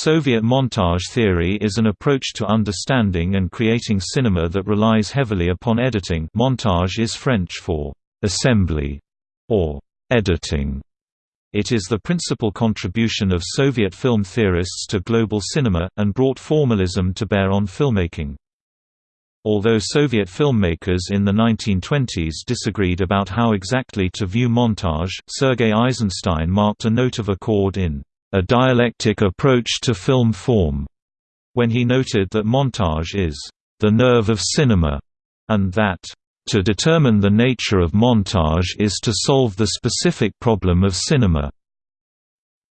Soviet montage theory is an approach to understanding and creating cinema that relies heavily upon editing montage is French for «assembly» or «editing». It is the principal contribution of Soviet film theorists to global cinema, and brought formalism to bear on filmmaking. Although Soviet filmmakers in the 1920s disagreed about how exactly to view montage, Sergei Eisenstein marked a note of accord in a dialectic approach to film form, when he noted that montage is the nerve of cinema, and that to determine the nature of montage is to solve the specific problem of cinema.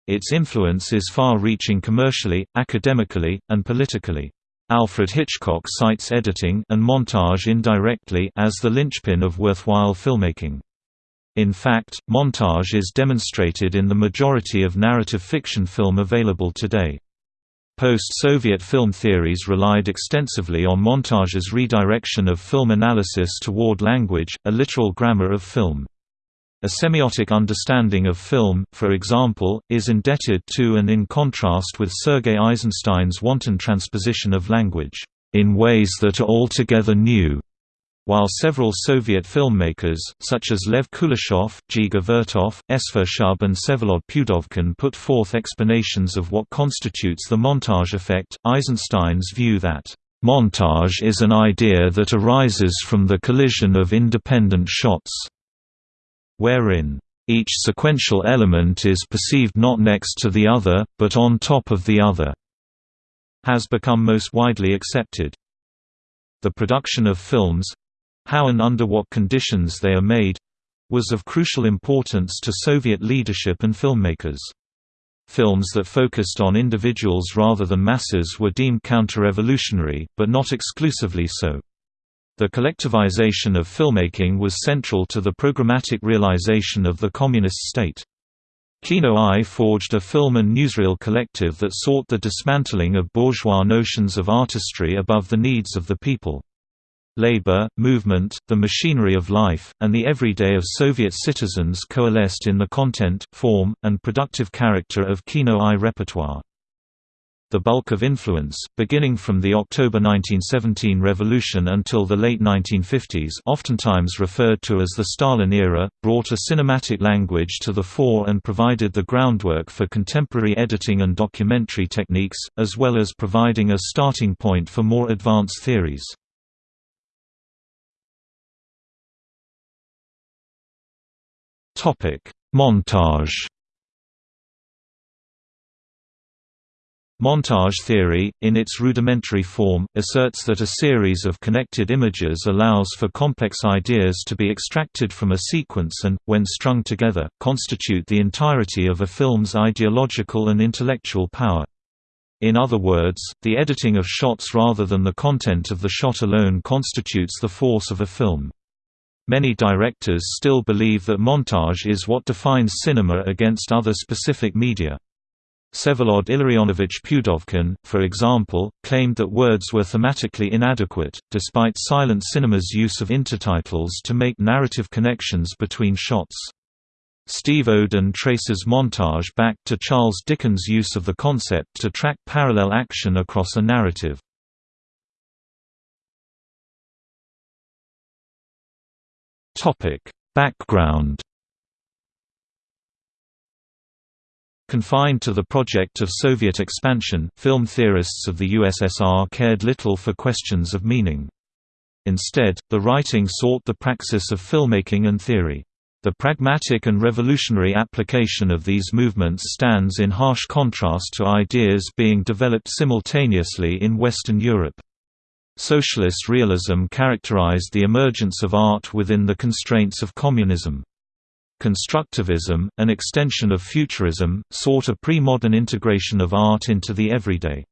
Its influence is far-reaching commercially, academically, and politically. Alfred Hitchcock cites editing and montage indirectly as the linchpin of worthwhile filmmaking. In fact, montage is demonstrated in the majority of narrative fiction film available today. Post-Soviet film theories relied extensively on montage's redirection of film analysis toward language, a literal grammar of film. A semiotic understanding of film, for example, is indebted to and in contrast with Sergei Eisenstein's wanton transposition of language, in ways that are altogether new. While several Soviet filmmakers, such as Lev Kuleshov, Dziga Vertov, Shub and Vsevolod Pudovkin put forth explanations of what constitutes the montage effect, Eisenstein's view that, "...montage is an idea that arises from the collision of independent shots," wherein, "...each sequential element is perceived not next to the other, but on top of the other," has become most widely accepted. The production of films, how and under what conditions they are made was of crucial importance to Soviet leadership and filmmakers. Films that focused on individuals rather than masses were deemed counter-revolutionary, but not exclusively so. The collectivization of filmmaking was central to the programmatic realization of the communist state. Kino-Eye forged a film and newsreel collective that sought the dismantling of bourgeois notions of artistry above the needs of the people. Labor, movement, the machinery of life, and the everyday of Soviet citizens coalesced in the content, form, and productive character of Kino-Eye repertoire. The bulk of influence, beginning from the October 1917 revolution until the late 1950s oftentimes referred to as the Stalin era, brought a cinematic language to the fore and provided the groundwork for contemporary editing and documentary techniques, as well as providing a starting point for more advanced theories. Montage. Montage theory, in its rudimentary form, asserts that a series of connected images allows for complex ideas to be extracted from a sequence and, when strung together, constitute the entirety of a film's ideological and intellectual power. In other words, the editing of shots rather than the content of the shot alone constitutes the force of a film. Many directors still believe that montage is what defines cinema against other specific media. Vsevolod Illarionovich Pudovkin, for example, claimed that words were thematically inadequate, despite silent cinema's use of intertitles to make narrative connections between shots. Steve Oden traces montage back to Charles Dickens' use of the concept to track parallel action across a narrative. Topic: Background Confined to the project of Soviet expansion, film theorists of the USSR cared little for questions of meaning. Instead, the writing sought the praxis of filmmaking and theory. The pragmatic and revolutionary application of these movements stands in harsh contrast to ideas being developed simultaneously in Western Europe. Socialist realism characterized the emergence of art within the constraints of communism. Constructivism, an extension of futurism, sought a pre-modern integration of art into the everyday.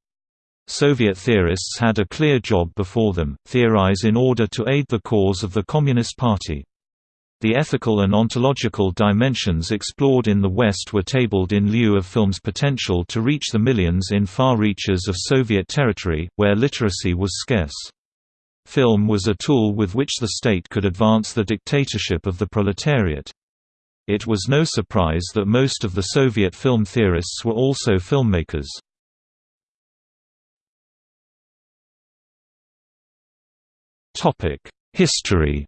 Soviet theorists had a clear job before them, theorize in order to aid the cause of the Communist Party. The ethical and ontological dimensions explored in the West were tabled in lieu of film's potential to reach the millions in far reaches of Soviet territory, where literacy was scarce. Film was a tool with which the state could advance the dictatorship of the proletariat. It was no surprise that most of the Soviet film theorists were also filmmakers. History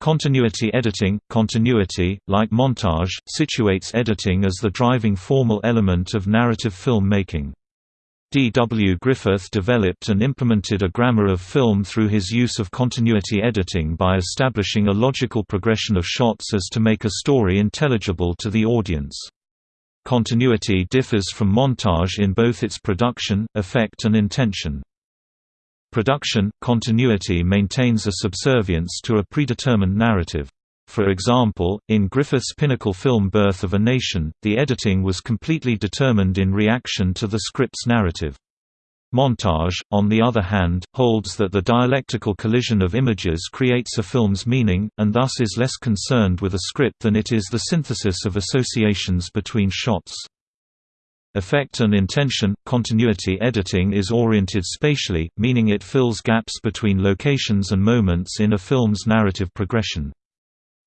Continuity editing Continuity, like montage, situates editing as the driving formal element of narrative film making. D. W. Griffith developed and implemented a grammar of film through his use of continuity editing by establishing a logical progression of shots as to make a story intelligible to the audience. Continuity differs from montage in both its production, effect and intention. Production, continuity maintains a subservience to a predetermined narrative. For example, in Griffith's pinnacle film Birth of a Nation, the editing was completely determined in reaction to the script's narrative. Montage, on the other hand, holds that the dialectical collision of images creates a film's meaning, and thus is less concerned with a script than it is the synthesis of associations between shots. Effect and intention – Continuity editing is oriented spatially, meaning it fills gaps between locations and moments in a film's narrative progression.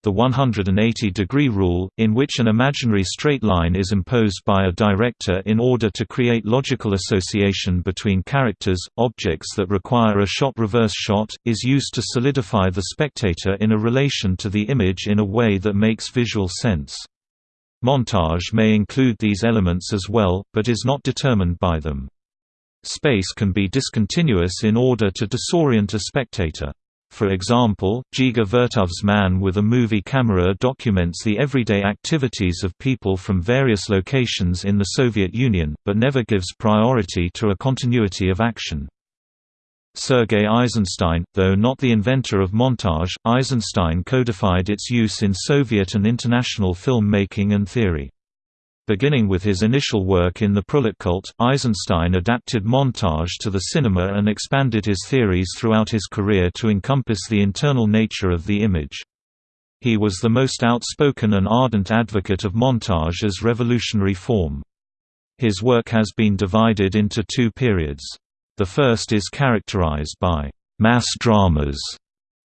The 180-degree rule, in which an imaginary straight line is imposed by a director in order to create logical association between characters, objects that require a shot-reverse shot, is used to solidify the spectator in a relation to the image in a way that makes visual sense. Montage may include these elements as well, but is not determined by them. Space can be discontinuous in order to disorient a spectator. For example, Dziga Vertov's Man with a Movie Camera documents the everyday activities of people from various locations in the Soviet Union, but never gives priority to a continuity of action. Sergei Eisenstein, though not the inventor of montage, Eisenstein codified its use in Soviet and international film making and theory. Beginning with his initial work in the Cult, Eisenstein adapted montage to the cinema and expanded his theories throughout his career to encompass the internal nature of the image. He was the most outspoken and ardent advocate of montage as revolutionary form. His work has been divided into two periods. The first is characterized by mass dramas,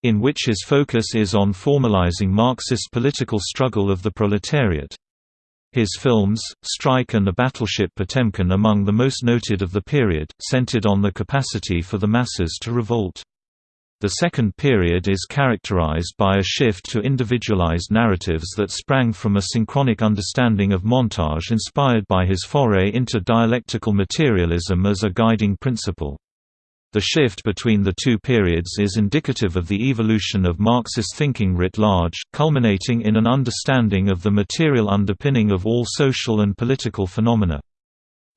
in which his focus is on formalizing Marxist political struggle of the proletariat. His films, Strike and the Battleship Potemkin among the most noted of the period, centered on the capacity for the masses to revolt. The second period is characterized by a shift to individualized narratives that sprang from a synchronic understanding of montage inspired by his foray into dialectical materialism as a guiding principle. The shift between the two periods is indicative of the evolution of Marxist thinking writ large, culminating in an understanding of the material underpinning of all social and political phenomena.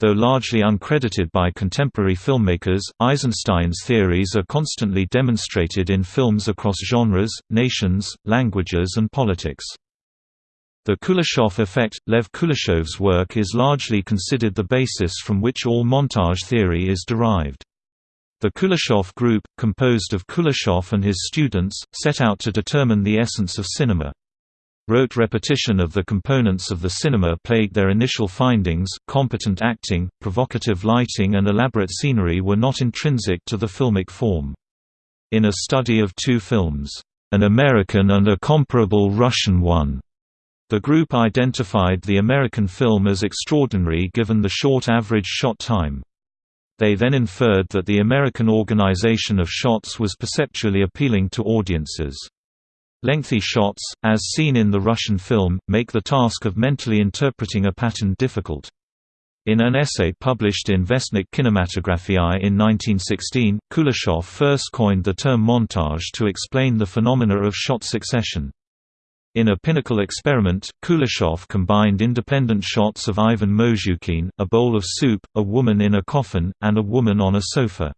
Though largely uncredited by contemporary filmmakers, Eisenstein's theories are constantly demonstrated in films across genres, nations, languages and politics. The Kuleshov effect – Lev Kuleshov's work is largely considered the basis from which all montage theory is derived. The Kuleshov group, composed of Kuleshov and his students, set out to determine the essence of cinema. Rote repetition of the components of the cinema plagued their initial findings, competent acting, provocative lighting and elaborate scenery were not intrinsic to the filmic form. In a study of two films, an American and a comparable Russian one, the group identified the American film as extraordinary given the short average shot time. They then inferred that the American organization of shots was perceptually appealing to audiences. Lengthy shots, as seen in the Russian film, make the task of mentally interpreting a pattern difficult. In an essay published in Vestnik Kinematographiae in 1916, Kuleshov first coined the term montage to explain the phenomena of shot succession. In a pinnacle experiment, Kuleshov combined independent shots of Ivan Mozhukin, a bowl of soup, a woman in a coffin, and a woman on a sofa.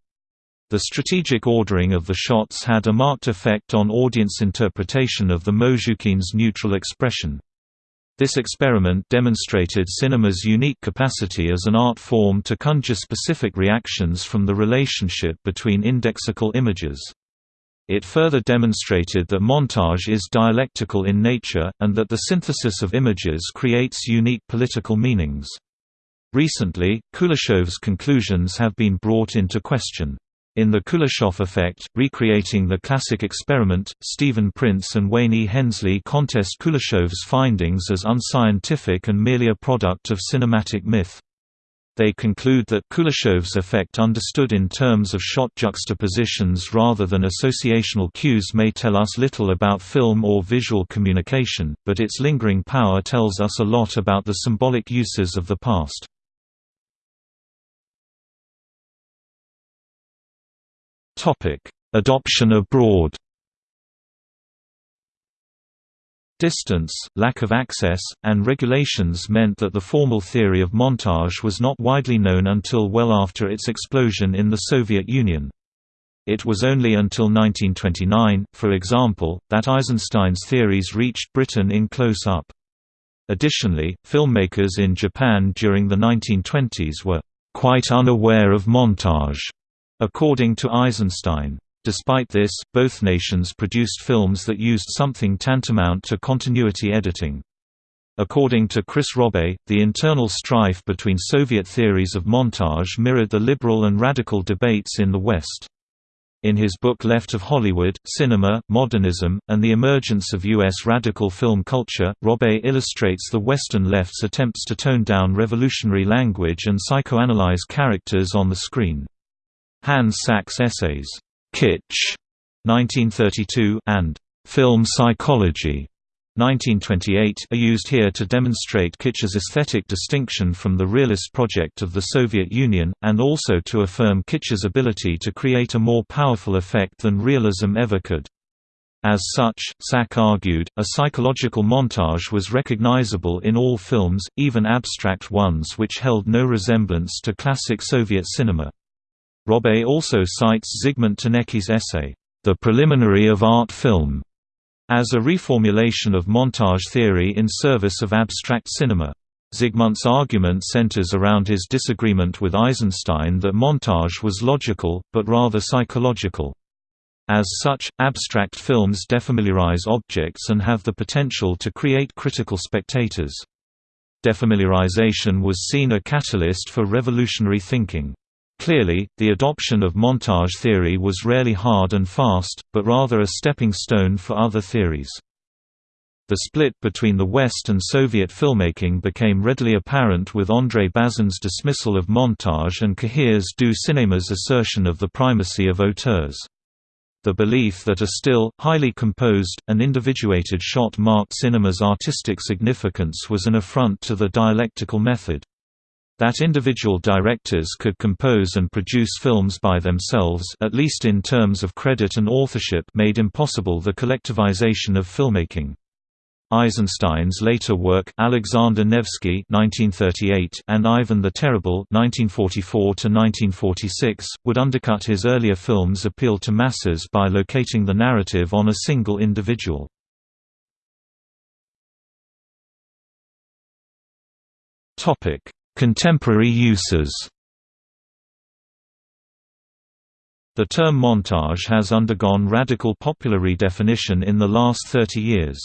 The strategic ordering of the shots had a marked effect on audience interpretation of the Mozhukin's neutral expression. This experiment demonstrated cinema's unique capacity as an art form to conjure specific reactions from the relationship between indexical images. It further demonstrated that montage is dialectical in nature, and that the synthesis of images creates unique political meanings. Recently, Kuleshov's conclusions have been brought into question. In The Kuleshov Effect, recreating the classic experiment, Stephen Prince and Wayne E. Hensley contest Kuleshov's findings as unscientific and merely a product of cinematic myth. They conclude that Kuleshov's effect understood in terms of shot juxtapositions rather than associational cues may tell us little about film or visual communication, but its lingering power tells us a lot about the symbolic uses of the past. Adoption abroad Distance, lack of access, and regulations meant that the formal theory of montage was not widely known until well after its explosion in the Soviet Union. It was only until 1929, for example, that Eisenstein's theories reached Britain in close-up. Additionally, filmmakers in Japan during the 1920s were quite unaware of montage, according to Eisenstein. Despite this, both nations produced films that used something tantamount to continuity editing. According to Chris Robé, the internal strife between Soviet theories of montage mirrored the liberal and radical debates in the West. In his book Left of Hollywood, Cinema, Modernism, and the Emergence of U.S. Radical Film Culture, Robé illustrates the Western left's attempts to tone down revolutionary language and psychoanalyze characters on the screen. Hans Sachs' essays, Kitsch 1932 and Film Psychology 1928 are used here to demonstrate Kitsch's aesthetic distinction from the realist project of the Soviet Union, and also to affirm Kitsch's ability to create a more powerful effect than realism ever could. As such, Sach argued, a psychological montage was recognizable in all films, even abstract ones which held no resemblance to classic Soviet cinema. Robé also cites Zygmunt Tanecki's essay, The Preliminary of Art Film, as a reformulation of montage theory in service of abstract cinema. Zygmunt's argument centers around his disagreement with Eisenstein that montage was logical, but rather psychological. As such, abstract films defamiliarize objects and have the potential to create critical spectators. Defamiliarization was seen a catalyst for revolutionary thinking. Clearly, the adoption of montage theory was rarely hard and fast, but rather a stepping stone for other theories. The split between the West and Soviet filmmaking became readily apparent with André Bazin's dismissal of montage and Cahiers du cinéma's assertion of the primacy of auteurs. The belief that a still, highly composed, and individuated shot marked cinema's artistic significance was an affront to the dialectical method. That individual directors could compose and produce films by themselves at least in terms of credit and authorship made impossible the collectivization of filmmaking. Eisenstein's later work Alexander Nevsky (1938) and Ivan the Terrible (1944–1946) would undercut his earlier films' appeal to masses by locating the narrative on a single individual. Contemporary uses The term montage has undergone radical popular redefinition in the last 30 years.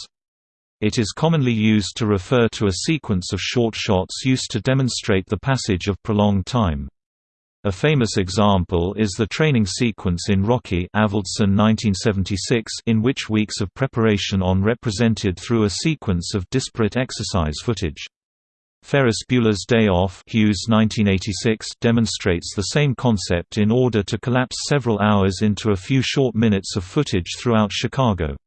It is commonly used to refer to a sequence of short shots used to demonstrate the passage of prolonged time. A famous example is the training sequence in Rocky Avildsen 1976 in which weeks of preparation on represented through a sequence of disparate exercise footage. Ferris Bueller's Day Off Hughes 1986 demonstrates the same concept in order to collapse several hours into a few short minutes of footage throughout Chicago.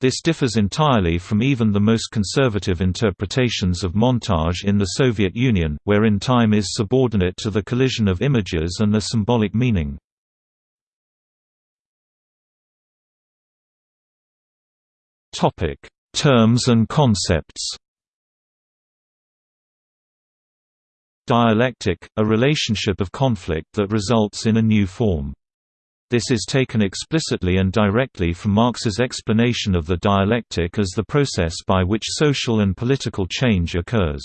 This differs entirely from even the most conservative interpretations of montage in the Soviet Union, wherein time is subordinate to the collision of images and a symbolic meaning. Terms and concepts Dialectic, a relationship of conflict that results in a new form. This is taken explicitly and directly from Marx's explanation of the dialectic as the process by which social and political change occurs.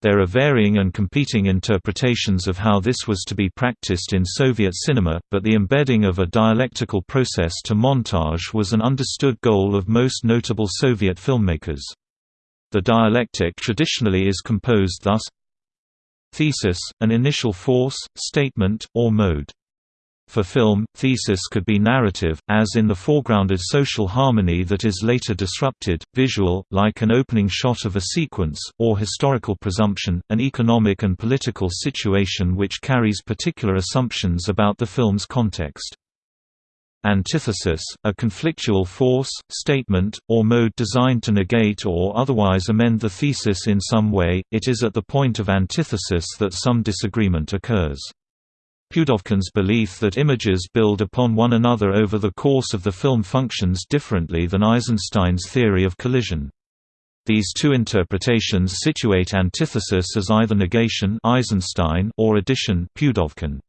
There are varying and competing interpretations of how this was to be practiced in Soviet cinema, but the embedding of a dialectical process to montage was an understood goal of most notable Soviet filmmakers. The dialectic traditionally is composed thus Thesis, an initial force, statement, or mode. For film, thesis could be narrative, as in the foregrounded social harmony that is later disrupted, visual, like an opening shot of a sequence, or historical presumption, an economic and political situation which carries particular assumptions about the film's context. Antithesis, a conflictual force, statement, or mode designed to negate or otherwise amend the thesis in some way, it is at the point of antithesis that some disagreement occurs. Pudovkin's belief that images build upon one another over the course of the film functions differently than Eisenstein's theory of collision. These two interpretations situate antithesis as either negation Eisenstein or addition Pudovkin.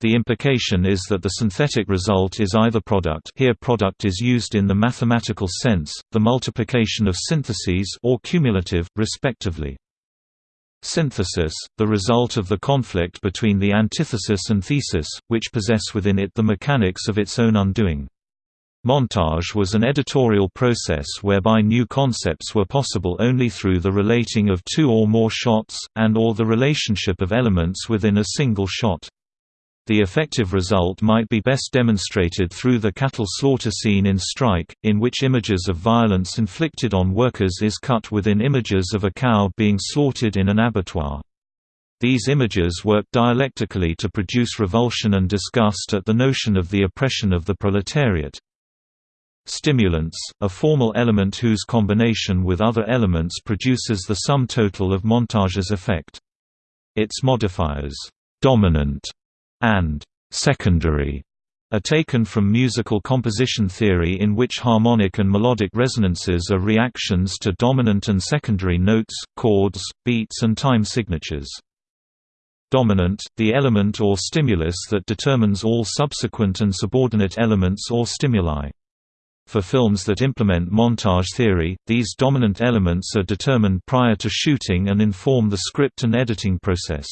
The implication is that the synthetic result is either product here product is used in the mathematical sense, the multiplication of syntheses or cumulative, respectively. Synthesis, the result of the conflict between the antithesis and thesis, which possess within it the mechanics of its own undoing. Montage was an editorial process whereby new concepts were possible only through the relating of two or more shots, and or the relationship of elements within a single shot. The effective result might be best demonstrated through the cattle slaughter scene in Strike, in which images of violence inflicted on workers is cut within images of a cow being slaughtered in an abattoir. These images work dialectically to produce revulsion and disgust at the notion of the oppression of the proletariat. Stimulants, a formal element whose combination with other elements produces the sum total of montage's effect. Its modifiers, dominant and secondary are taken from musical composition theory in which harmonic and melodic resonances are reactions to dominant and secondary notes, chords, beats and time signatures. Dominant, the element or stimulus that determines all subsequent and subordinate elements or stimuli. For films that implement montage theory, these dominant elements are determined prior to shooting and inform the script and editing process.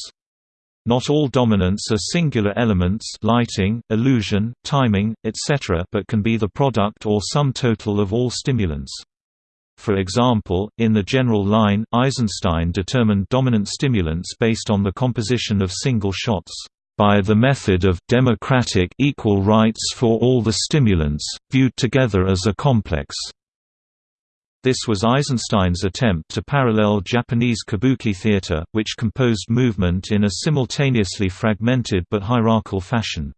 Not all dominants are singular elements lighting, illusion, timing, etc. but can be the product or sum total of all stimulants. For example, in the general line, Eisenstein determined dominant stimulants based on the composition of single shots by the method of democratic equal rights for all the stimulants, viewed together as a complex. This was Eisenstein's attempt to parallel Japanese kabuki theater, which composed movement in a simultaneously fragmented but hierarchical fashion.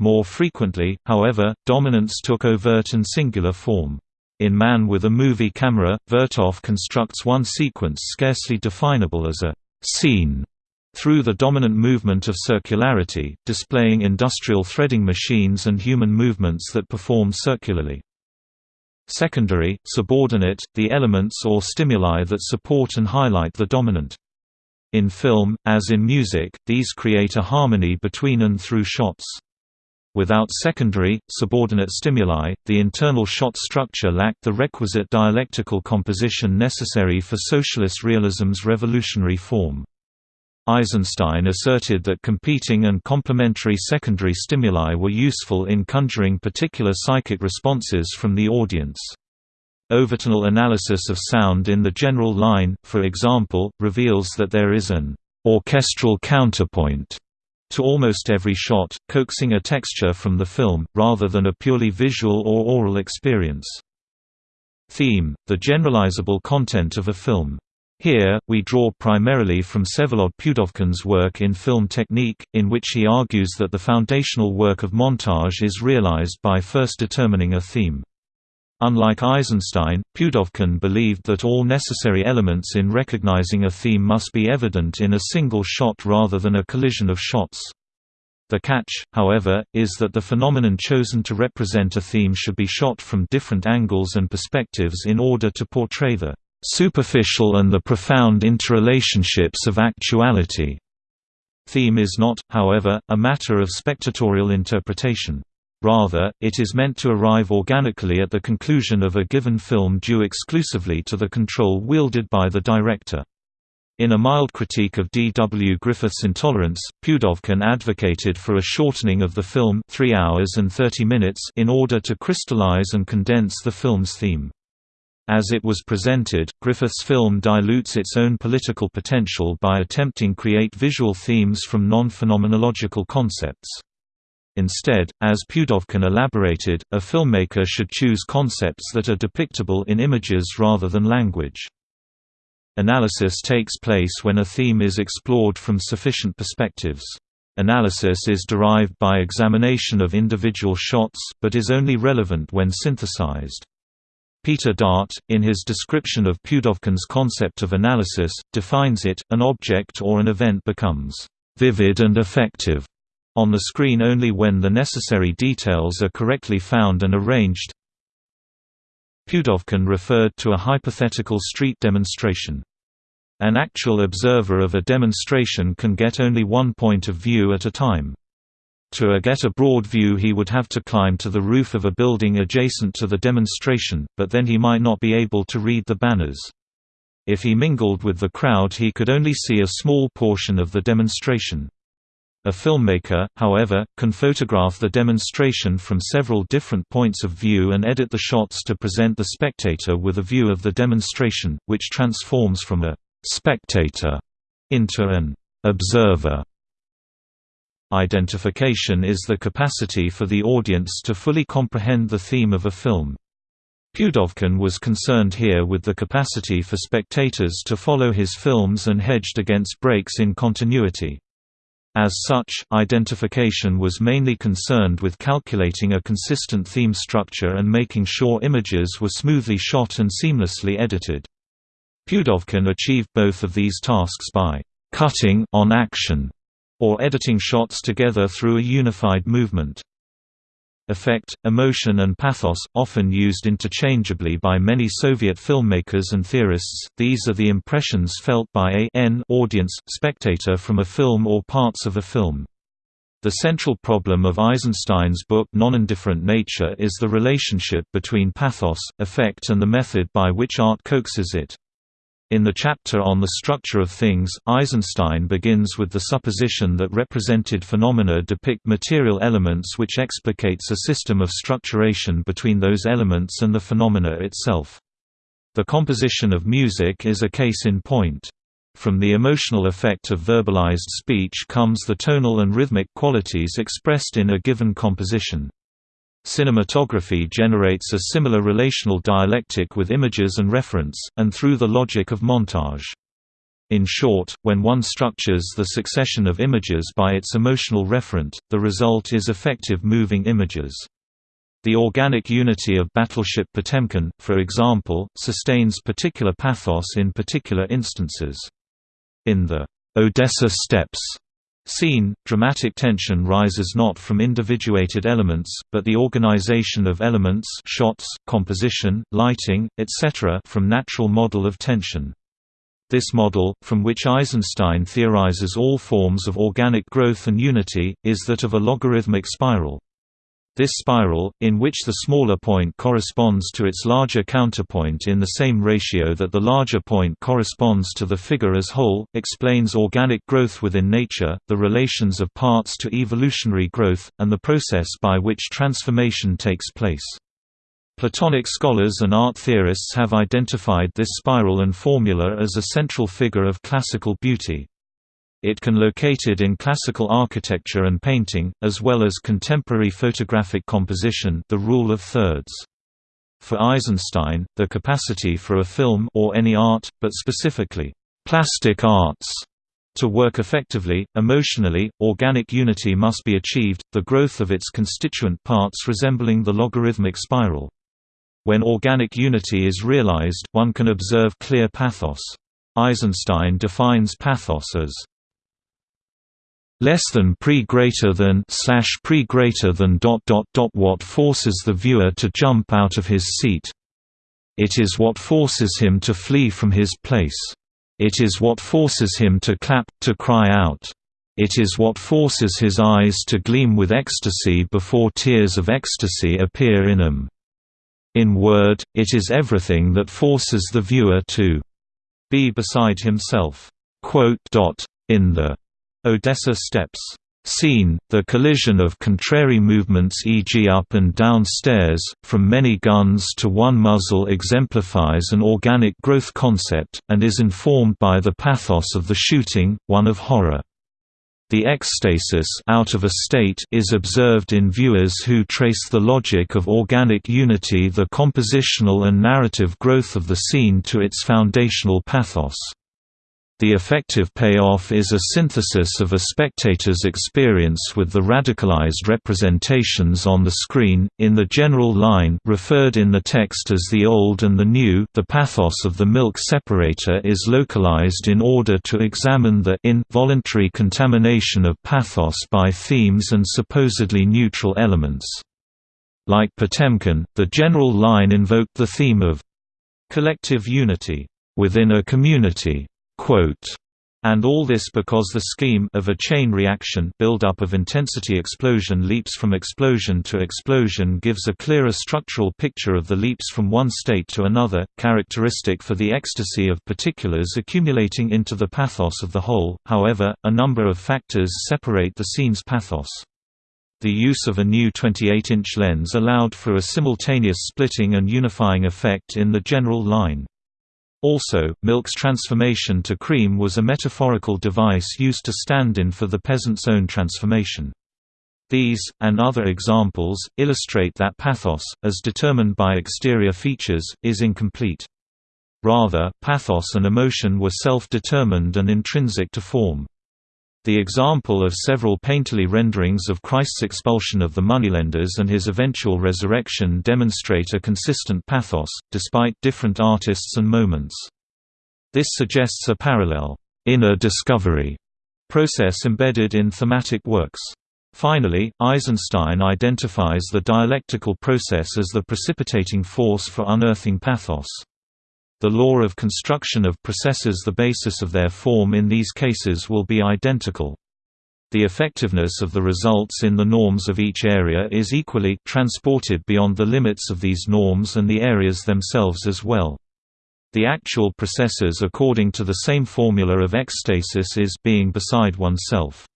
More frequently, however, dominance took overt and singular form. In Man with a Movie Camera, Vertov constructs one sequence scarcely definable as a scene through the dominant movement of circularity, displaying industrial threading machines and human movements that perform circularly. Secondary, subordinate, the elements or stimuli that support and highlight the dominant. In film, as in music, these create a harmony between and through shots. Without secondary, subordinate stimuli, the internal shot structure lacked the requisite dialectical composition necessary for socialist realism's revolutionary form. Eisenstein asserted that competing and complementary secondary stimuli were useful in conjuring particular psychic responses from the audience. Overtonal analysis of sound in the general line, for example, reveals that there is an orchestral counterpoint to almost every shot, coaxing a texture from the film, rather than a purely visual or oral experience. Theme, the generalizable content of a film. Here, we draw primarily from Vsevolod Pudovkin's work in film technique, in which he argues that the foundational work of montage is realized by first determining a theme. Unlike Eisenstein, Pudovkin believed that all necessary elements in recognizing a theme must be evident in a single shot rather than a collision of shots. The catch, however, is that the phenomenon chosen to represent a theme should be shot from different angles and perspectives in order to portray the superficial and the profound interrelationships of actuality. Theme is not, however, a matter of spectatorial interpretation. Rather, it is meant to arrive organically at the conclusion of a given film due exclusively to the control wielded by the director. In a mild critique of D. W. Griffith's Intolerance, Pudovkin advocated for a shortening of the film 3 hours and 30 minutes in order to crystallize and condense the film's theme. As it was presented, Griffith's film dilutes its own political potential by attempting to create visual themes from non-phenomenological concepts. Instead, as Pudovkin elaborated, a filmmaker should choose concepts that are depictable in images rather than language. Analysis takes place when a theme is explored from sufficient perspectives. Analysis is derived by examination of individual shots, but is only relevant when synthesized. Peter Dart, in his description of Pudovkin's concept of analysis, defines it, an object or an event becomes «vivid and effective» on the screen only when the necessary details are correctly found and arranged. Pudovkin referred to a hypothetical street demonstration. An actual observer of a demonstration can get only one point of view at a time. To get a broad view he would have to climb to the roof of a building adjacent to the demonstration, but then he might not be able to read the banners. If he mingled with the crowd he could only see a small portion of the demonstration. A filmmaker, however, can photograph the demonstration from several different points of view and edit the shots to present the spectator with a view of the demonstration, which transforms from a «spectator» into an «observer». Identification is the capacity for the audience to fully comprehend the theme of a film. Pudovkin was concerned here with the capacity for spectators to follow his films and hedged against breaks in continuity. As such, identification was mainly concerned with calculating a consistent theme structure and making sure images were smoothly shot and seamlessly edited. Pudovkin achieved both of these tasks by «cutting on action» or editing shots together through a unified movement. Effect, emotion and pathos, often used interchangeably by many Soviet filmmakers and theorists, these are the impressions felt by a n audience, spectator from a film or parts of a film. The central problem of Eisenstein's book Non-Indifferent Nature is the relationship between pathos, effect and the method by which art coaxes it. In the chapter on the structure of things, Eisenstein begins with the supposition that represented phenomena depict material elements which explicates a system of structuration between those elements and the phenomena itself. The composition of music is a case in point. From the emotional effect of verbalized speech comes the tonal and rhythmic qualities expressed in a given composition. Cinematography generates a similar relational dialectic with images and reference, and through the logic of montage. In short, when one structures the succession of images by its emotional referent, the result is effective moving images. The organic unity of Battleship Potemkin, for example, sustains particular pathos in particular instances. In the Odessa Steps Scene, dramatic tension rises not from individuated elements, but the organization of elements shots, composition, lighting, etc. from natural model of tension. This model, from which Eisenstein theorizes all forms of organic growth and unity, is that of a logarithmic spiral. This spiral, in which the smaller point corresponds to its larger counterpoint in the same ratio that the larger point corresponds to the figure as whole, explains organic growth within nature, the relations of parts to evolutionary growth, and the process by which transformation takes place. Platonic scholars and art theorists have identified this spiral and formula as a central figure of classical beauty. It can located in classical architecture and painting, as well as contemporary photographic composition the rule of thirds. For Eisenstein, the capacity for a film or any art, but specifically, plastic arts, to work effectively, emotionally, organic unity must be achieved, the growth of its constituent parts resembling the logarithmic spiral. When organic unity is realized, one can observe clear pathos. Eisenstein defines pathos as less than pre greater than slash pre greater than dot dot dot what forces the viewer to jump out of his seat. It is what forces him to flee from his place. It is what forces him to clap, to cry out. It is what forces his eyes to gleam with ecstasy before tears of ecstasy appear in them. In word, it is everything that forces the viewer to be beside himself. In the Odessa Steps scene, the collision of contrary movements e.g. up and down stairs, from many guns to one muzzle exemplifies an organic growth concept, and is informed by the pathos of the shooting, one of horror. The ecstasis out of a state is observed in viewers who trace the logic of organic unity the compositional and narrative growth of the scene to its foundational pathos. The effective payoff is a synthesis of a spectator's experience with the radicalized representations on the screen. In the general line referred in the text as the old and the new, the pathos of the milk separator is localized in order to examine the involuntary contamination of pathos by themes and supposedly neutral elements. Like Potemkin, the general line invoked the theme of collective unity within a community and all this because the scheme of a chain reaction build-up of intensity explosion leaps from explosion to explosion gives a clearer structural picture of the leaps from one state to another, characteristic for the ecstasy of particulars accumulating into the pathos of the whole. However, a number of factors separate the scene's pathos. The use of a new 28-inch lens allowed for a simultaneous splitting and unifying effect in the general line. Also, milk's transformation to cream was a metaphorical device used to stand in for the peasant's own transformation. These, and other examples, illustrate that pathos, as determined by exterior features, is incomplete. Rather, pathos and emotion were self-determined and intrinsic to form. The example of several painterly renderings of Christ's expulsion of the moneylenders and his eventual resurrection demonstrate a consistent pathos, despite different artists and moments. This suggests a parallel, inner discovery process embedded in thematic works. Finally, Eisenstein identifies the dialectical process as the precipitating force for unearthing pathos. The law of construction of processes the basis of their form in these cases will be identical. The effectiveness of the results in the norms of each area is equally transported beyond the limits of these norms and the areas themselves as well. The actual processes according to the same formula of ecstasis is being beside oneself.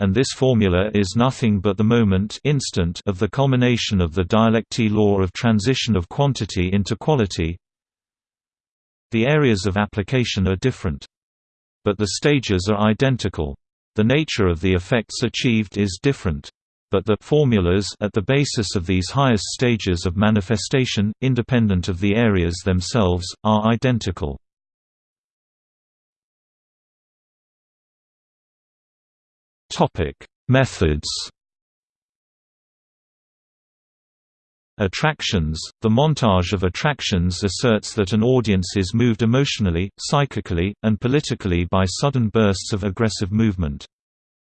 And this formula is nothing but the moment instant of the culmination of the dialecty law of transition of quantity into quality, the areas of application are different. But the stages are identical. The nature of the effects achieved is different. But the formulas at the basis of these highest stages of manifestation, independent of the areas themselves, are identical. Methods Attractions – The montage of attractions asserts that an audience is moved emotionally, psychically, and politically by sudden bursts of aggressive movement.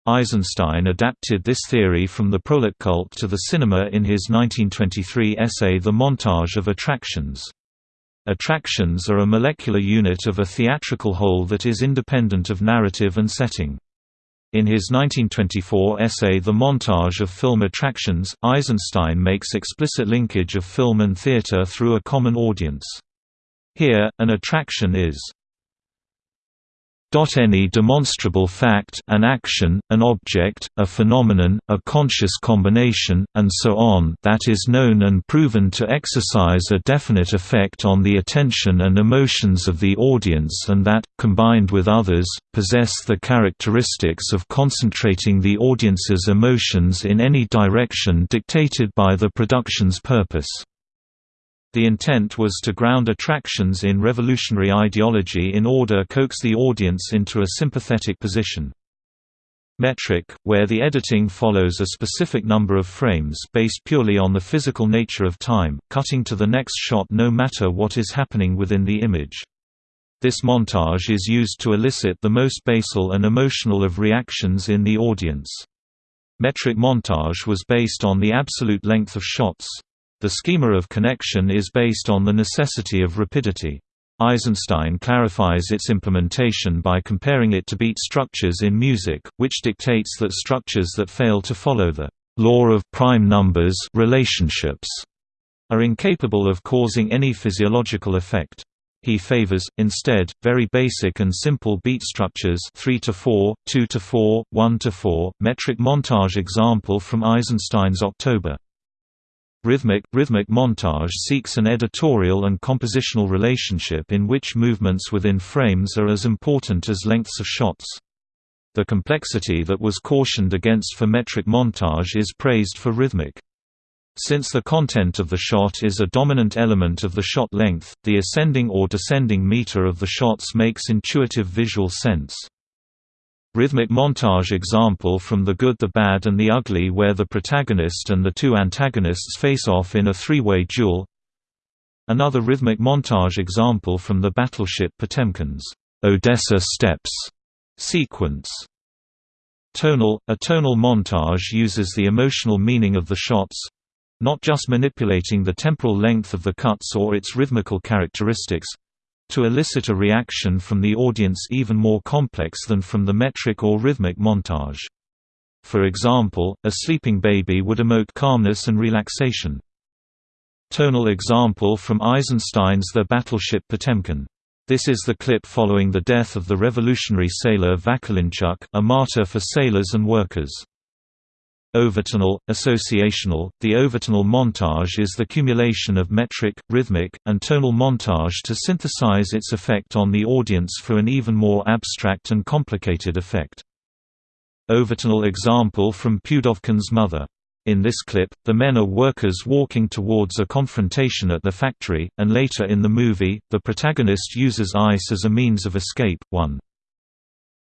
Eisenstein adapted this theory from the Proletkult to the cinema in his 1923 essay The Montage of Attractions. Attractions are a molecular unit of a theatrical whole that is independent of narrative and setting. In his 1924 essay The Montage of Film Attractions, Eisenstein makes explicit linkage of film and theater through a common audience. Here, an attraction is any demonstrable fact an action, an object, a phenomenon, a conscious combination, and so on that is known and proven to exercise a definite effect on the attention and emotions of the audience and that, combined with others, possess the characteristics of concentrating the audience's emotions in any direction dictated by the production's purpose. The intent was to ground attractions in revolutionary ideology in order coax the audience into a sympathetic position. Metric, where the editing follows a specific number of frames based purely on the physical nature of time, cutting to the next shot no matter what is happening within the image. This montage is used to elicit the most basal and emotional of reactions in the audience. Metric montage was based on the absolute length of shots. The schema of connection is based on the necessity of rapidity. Eisenstein clarifies its implementation by comparing it to beat structures in music, which dictates that structures that fail to follow the law of prime numbers relationships are incapable of causing any physiological effect. He favors, instead, very basic and simple beat structures 3 to 4, 2 to 4, 1 to 4, metric montage example from Eisenstein's October. Rhythmic, rhythmic montage seeks an editorial and compositional relationship in which movements within frames are as important as lengths of shots. The complexity that was cautioned against for metric montage is praised for rhythmic. Since the content of the shot is a dominant element of the shot length, the ascending or descending meter of the shots makes intuitive visual sense. Rhythmic montage example from The Good the Bad and the Ugly where the protagonist and the two antagonists face off in a three-way duel Another rhythmic montage example from the battleship Potemkin's Odessa Steps sequence. Tonal – A tonal montage uses the emotional meaning of the shots—not just manipulating the temporal length of the cuts or its rhythmical characteristics, to elicit a reaction from the audience even more complex than from the metric or rhythmic montage. For example, a sleeping baby would emote calmness and relaxation. Tonal example from Eisenstein's The Battleship Potemkin. This is the clip following the death of the revolutionary sailor Vakulinchuk, a martyr for sailors and workers. Overtonal, associational – The overtonal montage is the cumulation of metric, rhythmic, and tonal montage to synthesize its effect on the audience for an even more abstract and complicated effect. Overtonal example from Pudovkin's Mother. In this clip, the men are workers walking towards a confrontation at the factory, and later in the movie, the protagonist uses ice as a means of escape. 1.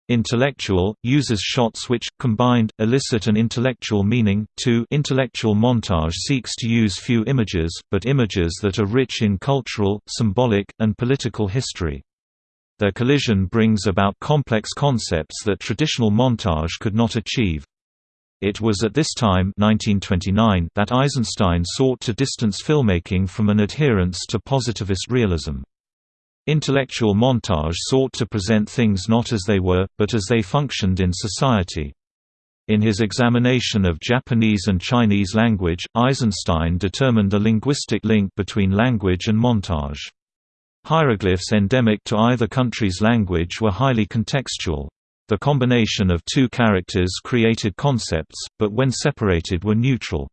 Intellectual, uses shots which, combined, elicit an intellectual meaning 2 Intellectual montage seeks to use few images, but images that are rich in cultural, symbolic, and political history. Their collision brings about complex concepts that traditional montage could not achieve. It was at this time 1929 that Eisenstein sought to distance filmmaking from an adherence to positivist realism. Intellectual montage sought to present things not as they were, but as they functioned in society. In his examination of Japanese and Chinese language, Eisenstein determined a linguistic link between language and montage. Hieroglyphs endemic to either country's language were highly contextual. The combination of two characters created concepts, but when separated were neutral.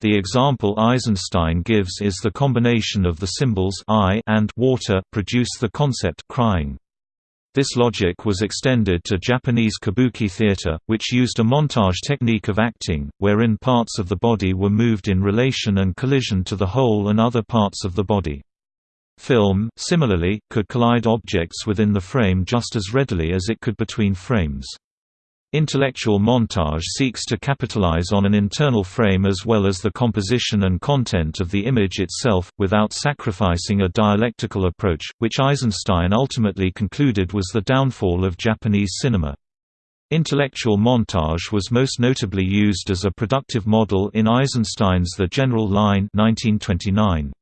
The example Eisenstein gives is the combination of the symbols I and water produce the concept crying. This logic was extended to Japanese kabuki theater, which used a montage technique of acting, wherein parts of the body were moved in relation and collision to the whole and other parts of the body. Film, similarly, could collide objects within the frame just as readily as it could between frames. Intellectual montage seeks to capitalize on an internal frame as well as the composition and content of the image itself, without sacrificing a dialectical approach, which Eisenstein ultimately concluded was the downfall of Japanese cinema. Intellectual montage was most notably used as a productive model in Eisenstein's The General Line 1929.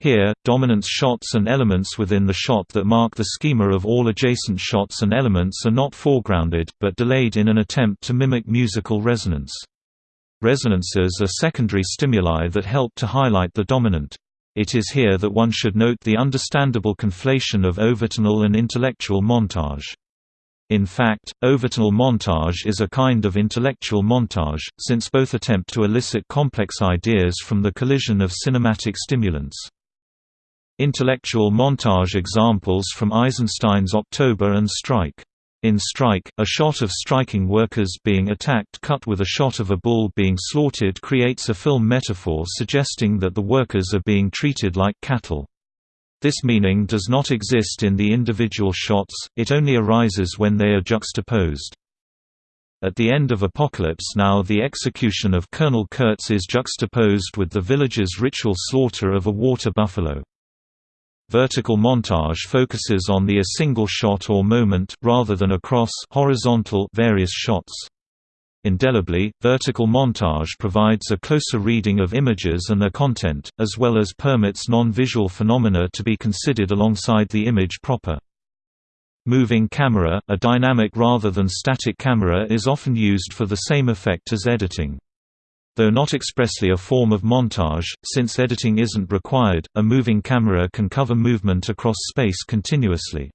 Here, dominance shots and elements within the shot that mark the schema of all adjacent shots and elements are not foregrounded, but delayed in an attempt to mimic musical resonance. Resonances are secondary stimuli that help to highlight the dominant. It is here that one should note the understandable conflation of overtonal and intellectual montage. In fact, overtonal montage is a kind of intellectual montage, since both attempt to elicit complex ideas from the collision of cinematic stimulants. Intellectual montage examples from Eisenstein's October and Strike. In Strike, a shot of striking workers being attacked cut with a shot of a bull being slaughtered creates a film metaphor suggesting that the workers are being treated like cattle. This meaning does not exist in the individual shots, it only arises when they are juxtaposed. At the end of Apocalypse Now the execution of Colonel Kurtz is juxtaposed with the village's ritual slaughter of a water buffalo. Vertical montage focuses on the a single shot or moment, rather than across horizontal various shots. Indelibly, vertical montage provides a closer reading of images and their content, as well as permits non-visual phenomena to be considered alongside the image proper. Moving camera, a dynamic rather than static camera is often used for the same effect as editing. Though not expressly a form of montage, since editing isn't required, a moving camera can cover movement across space continuously.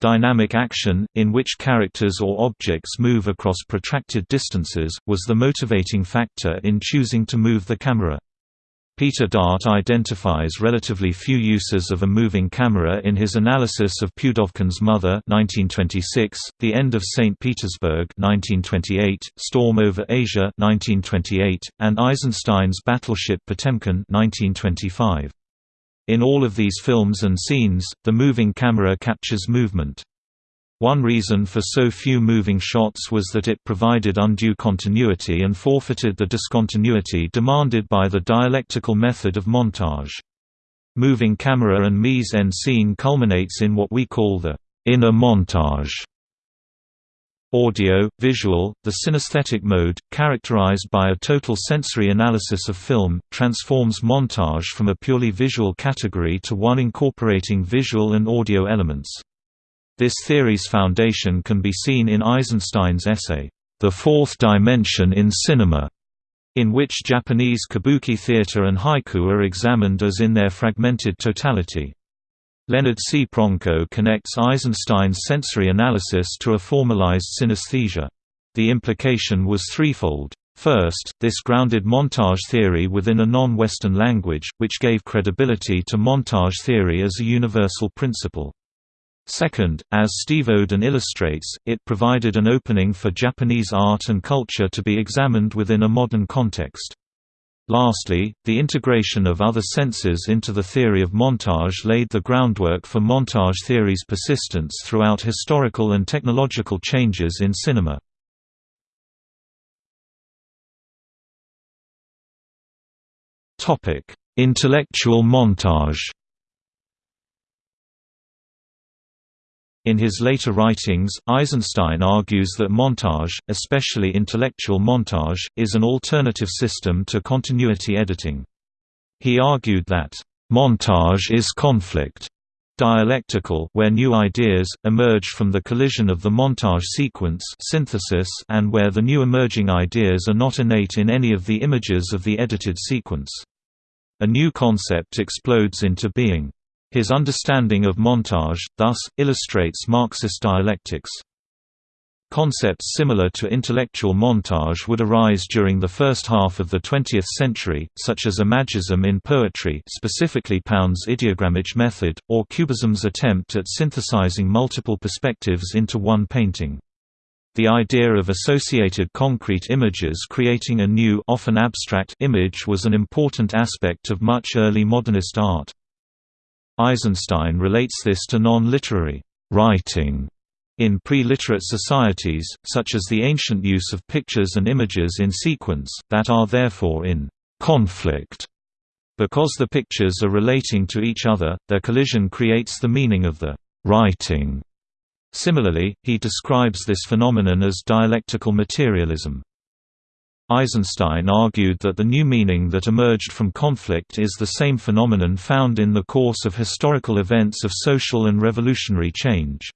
Dynamic action, in which characters or objects move across protracted distances, was the motivating factor in choosing to move the camera. Peter Dart identifies relatively few uses of a moving camera in his analysis of Pudovkin's Mother 1926, The End of St. Petersburg 1928, Storm over Asia 1928, and Eisenstein's Battleship Potemkin 1925. In all of these films and scenes, the moving camera captures movement. One reason for so few moving shots was that it provided undue continuity and forfeited the discontinuity demanded by the dialectical method of montage. Moving camera and mise-en-scene culminates in what we call the inner montage. Audio, visual, the synesthetic mode, characterized by a total sensory analysis of film, transforms montage from a purely visual category to one incorporating visual and audio elements. This theory's foundation can be seen in Eisenstein's essay, The Fourth Dimension in Cinema, in which Japanese kabuki theater and haiku are examined as in their fragmented totality. Leonard C. Pronko connects Eisenstein's sensory analysis to a formalized synesthesia. The implication was threefold. First, this grounded montage theory within a non-Western language, which gave credibility to montage theory as a universal principle. Second, as Steve Odin illustrates, it provided an opening for Japanese art and culture to be examined within a modern context. Lastly, the integration of other senses into the theory of montage laid the groundwork for montage theory's persistence throughout historical and technological changes in cinema. Intellectual montage In his later writings, Eisenstein argues that montage, especially intellectual montage, is an alternative system to continuity editing. He argued that, "...montage is conflict." dialectical where new ideas, emerge from the collision of the montage sequence synthesis and where the new emerging ideas are not innate in any of the images of the edited sequence. A new concept explodes into being. His understanding of montage, thus, illustrates Marxist dialectics. Concepts similar to intellectual montage would arise during the first half of the 20th century, such as imagism in poetry specifically Pound's ideogrammatic method, or Cubism's attempt at synthesizing multiple perspectives into one painting. The idea of associated concrete images creating a new often abstract image was an important aspect of much early modernist art. Eisenstein relates this to non-literary writing in pre-literate societies, such as the ancient use of pictures and images in sequence, that are therefore in conflict. Because the pictures are relating to each other, their collision creates the meaning of the writing. Similarly, he describes this phenomenon as dialectical materialism. Eisenstein argued that the new meaning that emerged from conflict is the same phenomenon found in the course of historical events of social and revolutionary change.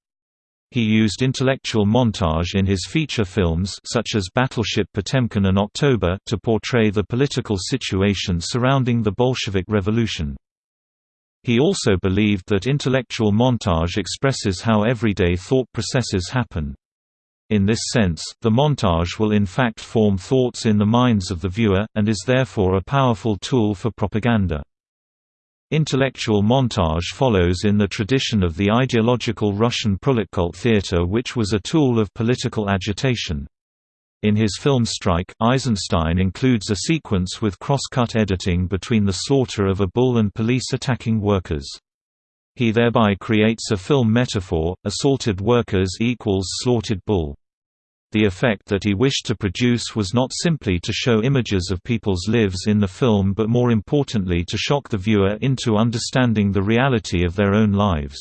He used intellectual montage in his feature films such as Battleship Potemkin and October to portray the political situation surrounding the Bolshevik Revolution. He also believed that intellectual montage expresses how everyday thought processes happen. In this sense, the montage will in fact form thoughts in the minds of the viewer, and is therefore a powerful tool for propaganda. Intellectual montage follows in the tradition of the ideological Russian proletkult theater which was a tool of political agitation. In his film Strike, Eisenstein includes a sequence with cross-cut editing between the slaughter of a bull and police attacking workers. He thereby creates a film metaphor, assaulted workers equals slaughtered bull. The effect that he wished to produce was not simply to show images of people's lives in the film but more importantly to shock the viewer into understanding the reality of their own lives.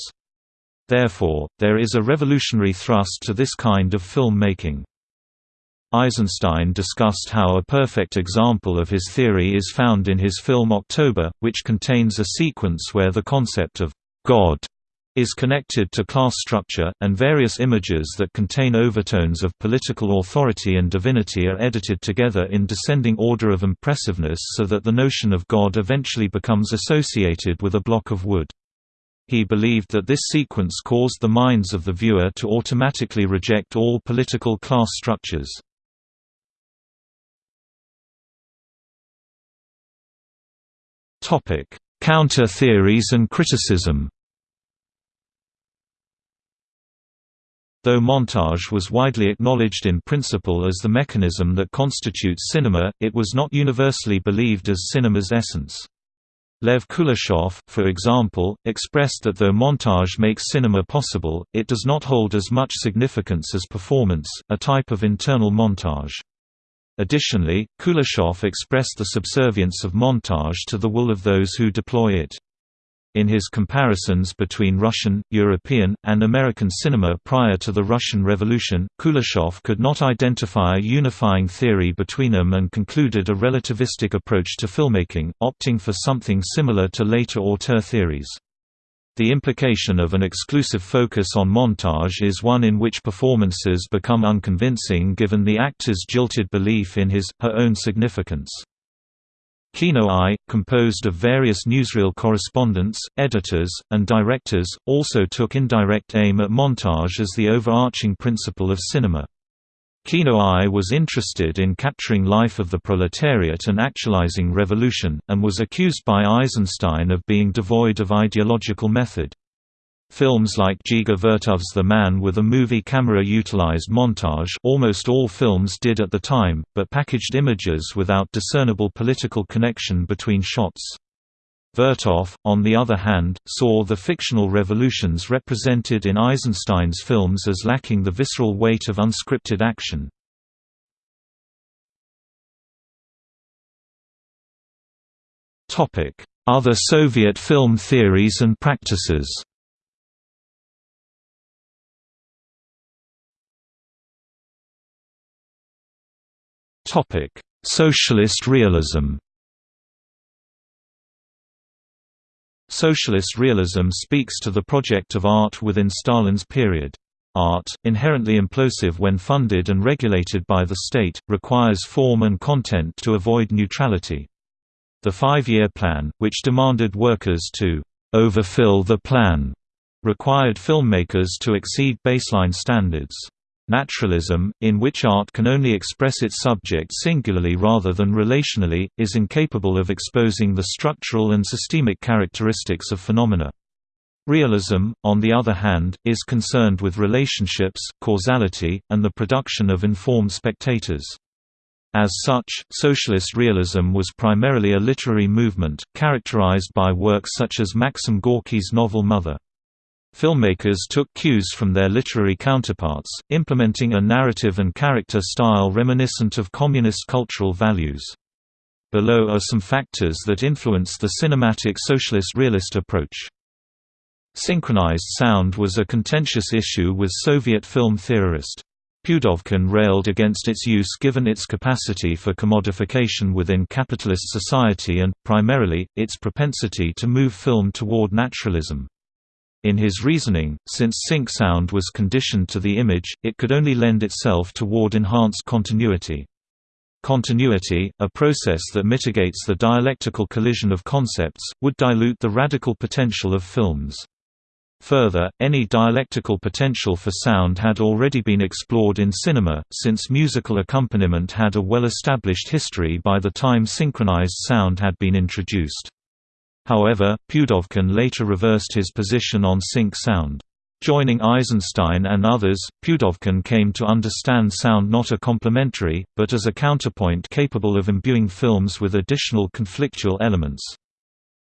Therefore, there is a revolutionary thrust to this kind of filmmaking. Eisenstein discussed how a perfect example of his theory is found in his film October, which contains a sequence where the concept of God is connected to class structure, and various images that contain overtones of political authority and divinity are edited together in descending order of impressiveness so that the notion of God eventually becomes associated with a block of wood. He believed that this sequence caused the minds of the viewer to automatically reject all political class structures. Counter theories and criticism Though montage was widely acknowledged in principle as the mechanism that constitutes cinema, it was not universally believed as cinema's essence. Lev Kuleshov, for example, expressed that though montage makes cinema possible, it does not hold as much significance as performance, a type of internal montage. Additionally, Kuleshov expressed the subservience of montage to the will of those who deploy it. In his comparisons between Russian, European, and American cinema prior to the Russian Revolution, Kuleshov could not identify a unifying theory between them and concluded a relativistic approach to filmmaking, opting for something similar to later auteur theories. The implication of an exclusive focus on montage is one in which performances become unconvincing given the actor's jilted belief in his, her own significance. Kino-Eye, composed of various newsreel correspondents, editors, and directors, also took indirect aim at montage as the overarching principle of cinema. Kino-Eye was interested in capturing life of the proletariat and actualizing revolution, and was accused by Eisenstein of being devoid of ideological method. Films like Dziga Vertov's The Man with a Movie Camera utilized montage almost all films did at the time, but packaged images without discernible political connection between shots. Vertov, on the other hand, saw the fictional revolutions represented in Eisenstein's films as lacking the visceral weight of unscripted action. Other Soviet film theories and practices Socialist realism. Socialist realism speaks to the project of art within Stalin's period. Art, inherently implosive when funded and regulated by the state, requires form and content to avoid neutrality. The five-year plan, which demanded workers to overfill the plan, required filmmakers to exceed baseline standards. Naturalism, in which art can only express its subject singularly rather than relationally, is incapable of exposing the structural and systemic characteristics of phenomena. Realism, on the other hand, is concerned with relationships, causality, and the production of informed spectators. As such, socialist realism was primarily a literary movement, characterized by works such as Maxim Gorky's novel Mother. Filmmakers took cues from their literary counterparts, implementing a narrative and character style reminiscent of communist cultural values. Below are some factors that influenced the cinematic socialist realist approach. Synchronized sound was a contentious issue with Soviet film theorist. Pudovkin railed against its use given its capacity for commodification within capitalist society and, primarily, its propensity to move film toward naturalism. In his reasoning, since sync sound was conditioned to the image, it could only lend itself toward enhanced continuity. Continuity, a process that mitigates the dialectical collision of concepts, would dilute the radical potential of films. Further, any dialectical potential for sound had already been explored in cinema, since musical accompaniment had a well-established history by the time synchronized sound had been introduced. However, Pudovkin later reversed his position on sync sound. Joining Eisenstein and others, Pudovkin came to understand sound not a complementary, but as a counterpoint capable of imbuing films with additional conflictual elements.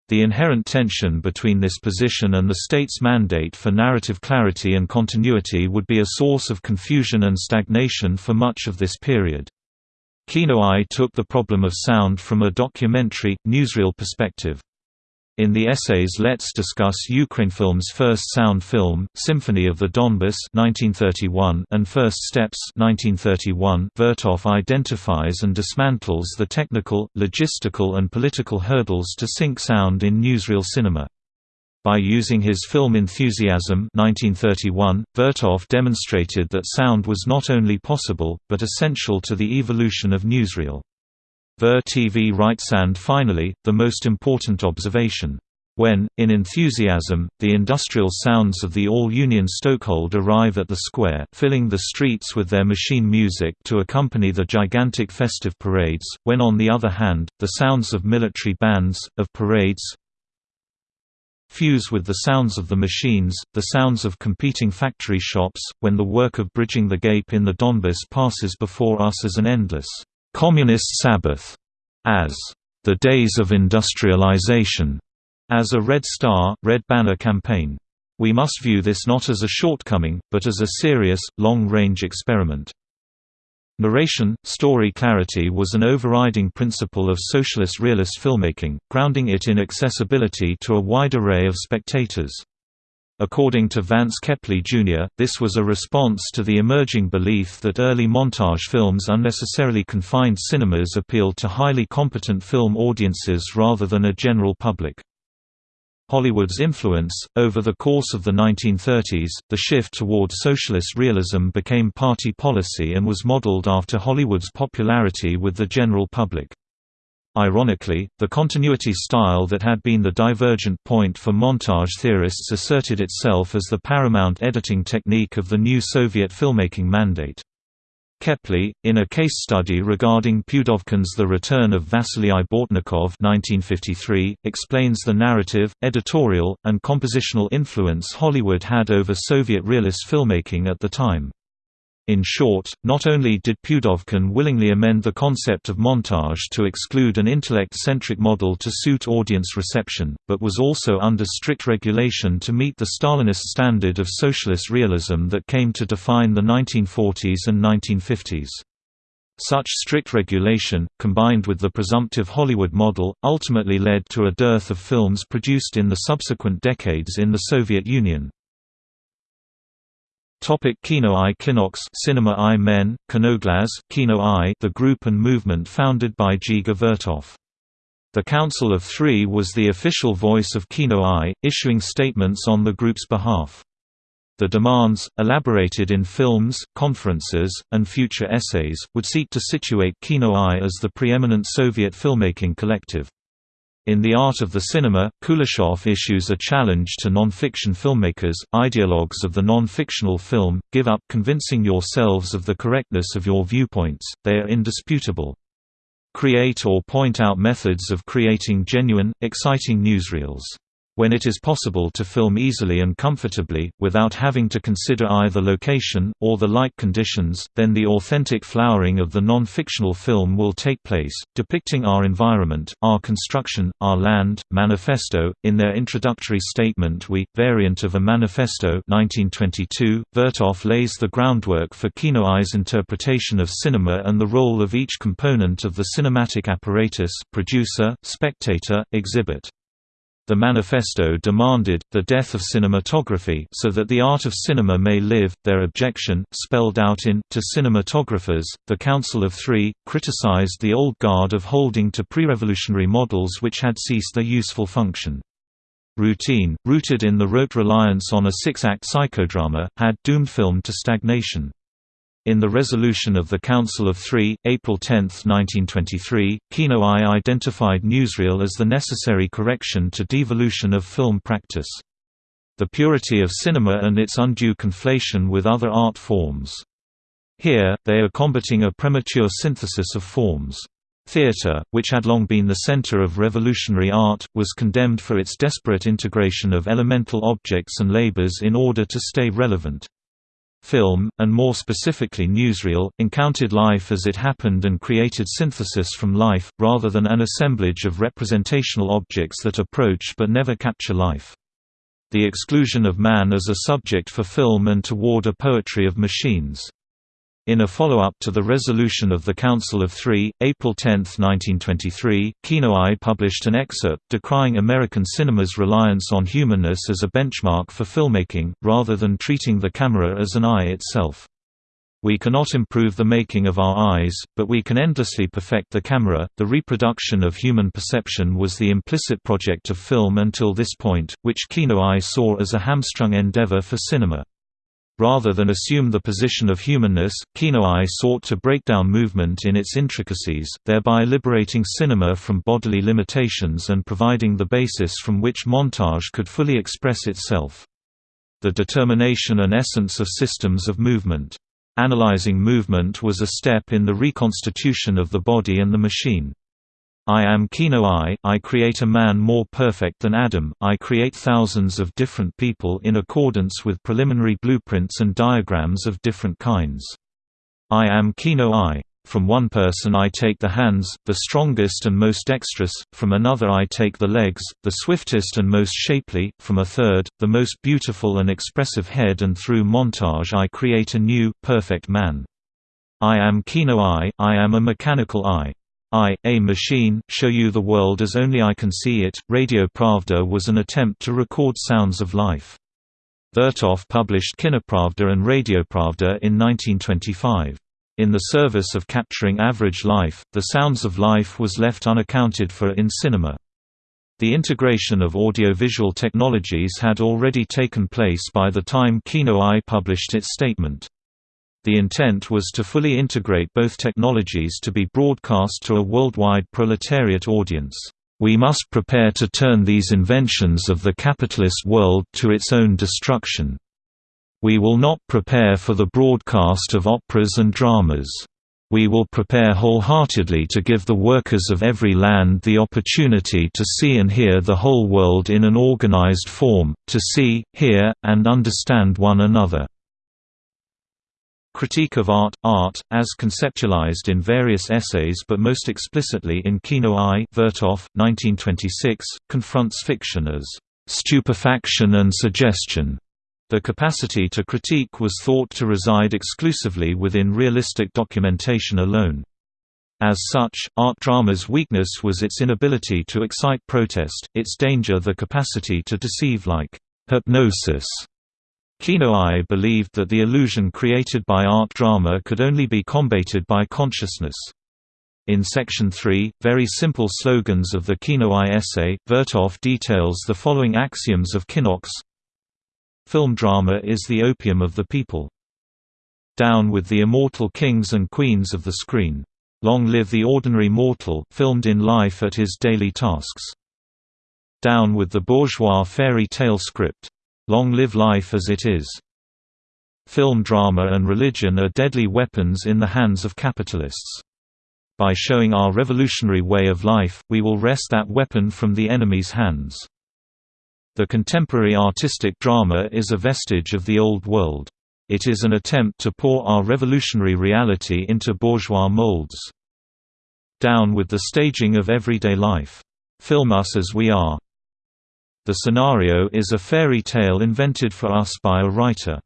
The inherent tension between this position and the state's mandate for narrative clarity and continuity would be a source of confusion and stagnation for much of this period. Kino-Eye took the problem of sound from a documentary, newsreel perspective. In the essays Let's discuss Ukrainfilm's first sound film, Symphony of the Donbass 1931 and First Steps 1931, Vertov identifies and dismantles the technical, logistical and political hurdles to sync sound in newsreel cinema. By using his film Enthusiasm 1931, Vertov demonstrated that sound was not only possible, but essential to the evolution of newsreel. Vertov writes and finally, the most important observation. When, in enthusiasm, the industrial sounds of the all-Union Stokehold arrive at the square, filling the streets with their machine music to accompany the gigantic festive parades, when on the other hand, the sounds of military bands, of parades, fuse with the sounds of the machines, the sounds of competing factory shops, when the work of bridging the gap in the Donbass passes before us as an endless, communist Sabbath, as the days of industrialization, as a Red Star, Red Banner campaign. We must view this not as a shortcoming, but as a serious, long-range experiment. Narration, story clarity was an overriding principle of socialist realist filmmaking, grounding it in accessibility to a wide array of spectators. According to Vance Kepley Jr., this was a response to the emerging belief that early montage films unnecessarily confined cinemas appealed to highly competent film audiences rather than a general public. Hollywood's influence. Over the course of the 1930s, the shift toward socialist realism became party policy and was modeled after Hollywood's popularity with the general public. Ironically, the continuity style that had been the divergent point for montage theorists asserted itself as the paramount editing technique of the new Soviet filmmaking mandate. Kepley, in a case study regarding Pudovkin's The Return of Vasily Bortnikov 1953, explains the narrative, editorial, and compositional influence Hollywood had over Soviet realist filmmaking at the time. In short, not only did Pudovkin willingly amend the concept of montage to exclude an intellect-centric model to suit audience reception, but was also under strict regulation to meet the Stalinist standard of socialist realism that came to define the 1940s and 1950s. Such strict regulation, combined with the presumptive Hollywood model, ultimately led to a dearth of films produced in the subsequent decades in the Soviet Union. Topic Kino-Eye Kinox Cinema i Men, Kinoglaz Kino-Eye the group and movement founded by Dziga Vertov. The Council of Three was the official voice of Kino-Eye, issuing statements on the group's behalf. The demands, elaborated in films, conferences, and future essays, would seek to situate Kino-Eye as the preeminent Soviet filmmaking collective. In The Art of the Cinema, Kuleshov issues a challenge to non-fiction filmmakers, ideologues of the non-fictional film, give up convincing yourselves of the correctness of your viewpoints, they are indisputable. Create or point out methods of creating genuine, exciting newsreels when it is possible to film easily and comfortably, without having to consider either location, or the light conditions, then the authentic flowering of the non-fictional film will take place, depicting our environment, our construction, our land. Manifesto, in their introductory statement We, variant of a manifesto 1922, Vertov lays the groundwork for Kino-Eye's interpretation of cinema and the role of each component of the cinematic apparatus producer, spectator, exhibit. The manifesto demanded, the death of cinematography so that the art of cinema may live. Their objection, spelled out in To Cinematographers, the Council of Three, criticized the old guard of holding to pre-revolutionary models which had ceased their useful function. Routine, rooted in the rote reliance on a six-act psychodrama, had doomed film to stagnation. In the resolution of the Council of Three, April 10, 1923, Kino-Eye identified newsreel as the necessary correction to devolution of film practice. The purity of cinema and its undue conflation with other art forms. Here, they are combating a premature synthesis of forms. Theatre, which had long been the center of revolutionary art, was condemned for its desperate integration of elemental objects and labors in order to stay relevant. Film, and more specifically newsreel, encountered life as it happened and created synthesis from life, rather than an assemblage of representational objects that approach but never capture life. The exclusion of man as a subject for film and toward a poetry of machines. In a follow-up to the resolution of the Council of Three, April 10, 1923, Kino-Eye published an excerpt decrying American cinema's reliance on humanness as a benchmark for filmmaking, rather than treating the camera as an eye itself. We cannot improve the making of our eyes, but we can endlessly perfect the camera. The reproduction of human perception was the implicit project of film until this point, which Kino-Eye saw as a hamstrung endeavor for cinema. Rather than assume the position of humanness, Kino-eye sought to break down movement in its intricacies, thereby liberating cinema from bodily limitations and providing the basis from which montage could fully express itself. The determination and essence of systems of movement. Analyzing movement was a step in the reconstitution of the body and the machine. I am Kino-eye, oh, I create a man more perfect than Adam, I create thousands of different people in accordance with preliminary blueprints and diagrams of different kinds. I am Kino-eye. Oh, from one person I take the hands, the strongest and most dexterous, from another I take the legs, the swiftest and most shapely, from a third, the most beautiful and expressive head and through montage I create a new, perfect man. I am Kino-eye, oh, I am a mechanical eye. I, a machine, show you the world as only I can see it. Radio Pravda was an attempt to record sounds of life. Vertov published Kinopravda and Radiopravda in 1925. In the service of capturing average life, the sounds of life was left unaccounted for in cinema. The integration of audiovisual technologies had already taken place by the time Kino-eye published its statement. The intent was to fully integrate both technologies to be broadcast to a worldwide proletariat audience. We must prepare to turn these inventions of the capitalist world to its own destruction. We will not prepare for the broadcast of operas and dramas. We will prepare wholeheartedly to give the workers of every land the opportunity to see and hear the whole world in an organized form, to see, hear, and understand one another. Critique of art Art, as conceptualized in various essays but most explicitly in Kino-eye Vertov, 1926, confronts fiction as stupefaction and suggestion. The capacity to critique was thought to reside exclusively within realistic documentation alone. As such, art drama's weakness was its inability to excite protest, its danger the capacity to deceive like hypnosis Kino-eye believed that the illusion created by art drama could only be combated by consciousness. In Section 3, very simple slogans of the Kino-eye essay, Vertov details the following axioms of Kinox Film drama is the opium of the people. Down with the immortal kings and queens of the screen. Long live the ordinary mortal, filmed in life at his daily tasks. Down with the bourgeois fairy tale script. Long live life as it is. Film drama and religion are deadly weapons in the hands of capitalists. By showing our revolutionary way of life, we will wrest that weapon from the enemy's hands. The contemporary artistic drama is a vestige of the old world. It is an attempt to pour our revolutionary reality into bourgeois molds. Down with the staging of everyday life. Film us as we are. The scenario is a fairy tale invented for us by a writer.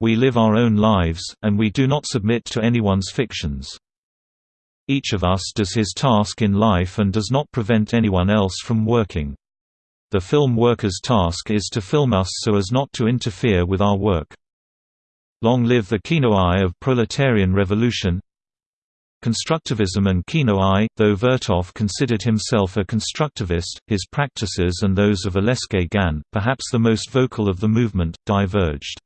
We live our own lives, and we do not submit to anyone's fictions. Each of us does his task in life and does not prevent anyone else from working. The film worker's task is to film us so as not to interfere with our work. Long live the Kino-eye of proletarian revolution Constructivism and Kino-eye, though Vertov considered himself a constructivist, his practices and those of Aleksey Gan, perhaps the most vocal of the movement, diverged.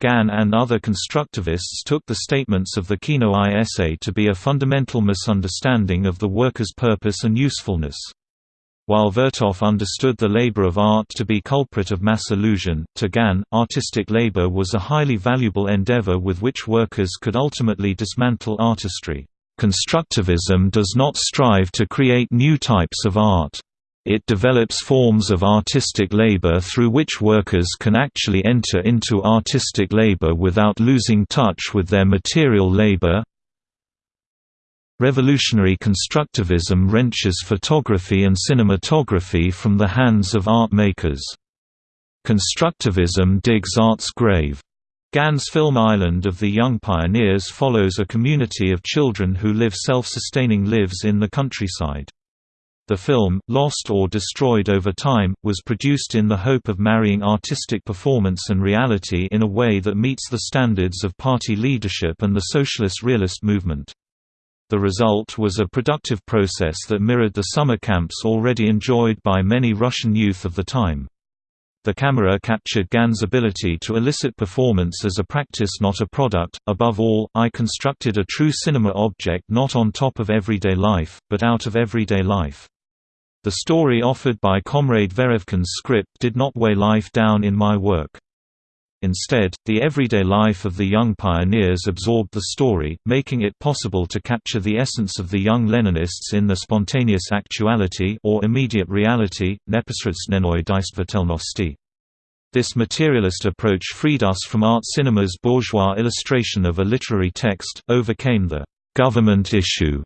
Gan and other constructivists took the statements of the Kino-eye essay to be a fundamental misunderstanding of the worker's purpose and usefulness. While Vertov understood the labor of art to be culprit of mass illusion, to Gan, artistic labor was a highly valuable endeavor with which workers could ultimately dismantle artistry. Constructivism does not strive to create new types of art. It develops forms of artistic labor through which workers can actually enter into artistic labor without losing touch with their material labor. Revolutionary constructivism wrenches photography and cinematography from the hands of art makers. Constructivism digs art's grave. Gan's film Island of the Young Pioneers follows a community of children who live self-sustaining lives in the countryside. The film, lost or destroyed over time, was produced in the hope of marrying artistic performance and reality in a way that meets the standards of party leadership and the socialist realist movement. The result was a productive process that mirrored the summer camps already enjoyed by many Russian youth of the time. The camera captured Gan's ability to elicit performance as a practice not a product. Above all, I constructed a true cinema object not on top of everyday life, but out of everyday life. The story offered by Comrade Verevkin's script did not weigh life down in my work. Instead, the everyday life of the young pioneers absorbed the story, making it possible to capture the essence of the young Leninists in the spontaneous actuality or immediate reality, neposredstvenoi действительности. This materialist approach freed us from art cinema's bourgeois illustration of a literary text, overcame the government issue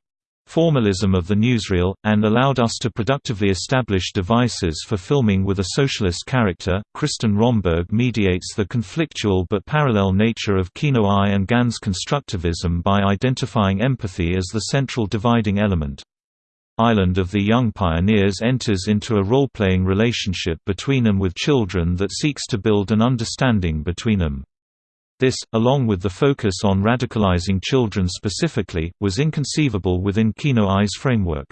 formalism of the newsreel, and allowed us to productively establish devices for filming with a socialist character. Kristin Romberg mediates the conflictual but parallel nature of Kino-Eye and Gan's constructivism by identifying empathy as the central dividing element. Island of the Young Pioneers enters into a role-playing relationship between them with children that seeks to build an understanding between them. This, along with the focus on radicalizing children specifically, was inconceivable within Kino-Eye's framework.